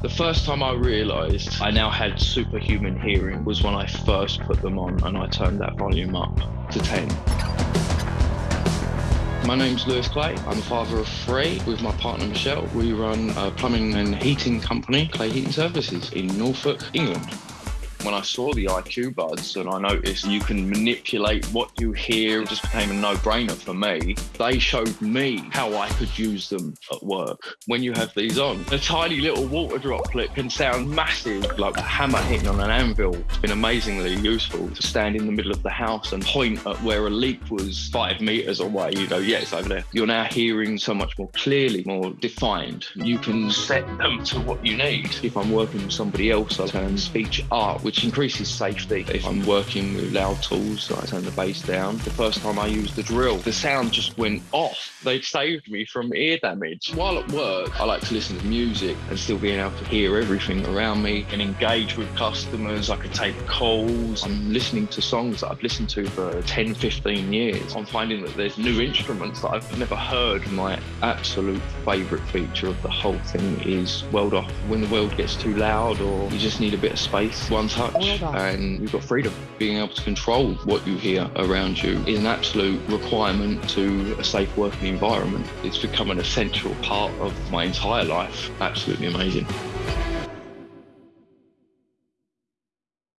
The first time I realised I now had superhuman hearing was when I first put them on and I turned that volume up to 10. My name's Lewis Clay. I'm a father of three with my partner Michelle. We run a plumbing and heating company, Clay Heating Services, in Norfolk, England when I saw the IQ buds and I noticed you can manipulate what you hear, it just became a no-brainer for me. They showed me how I could use them at work. When you have these on, a tiny little water droplet can sound massive, like a hammer hitting on an anvil. It's been amazingly useful to stand in the middle of the house and point at where a leak was five meters away. You go, yeah, it's over there. You're now hearing so much more clearly, more defined. You can set them to what you need. If I'm working with somebody else, I can speech art which increases safety. If I'm working with loud tools, I turn the bass down. The first time I used the drill, the sound just went off. They saved me from ear damage. While at work, I like to listen to music and still being able to hear everything around me and engage with customers. I can take calls. I'm listening to songs that I've listened to for 10, 15 years. I'm finding that there's new instruments that I've never heard. My absolute favourite feature of the whole thing is World Off. When the world gets too loud or you just need a bit of space, one touch and you've got freedom. Being able to control what you hear around you is an absolute requirement to a safe working environment. It's become an essential part of my entire life. Absolutely amazing.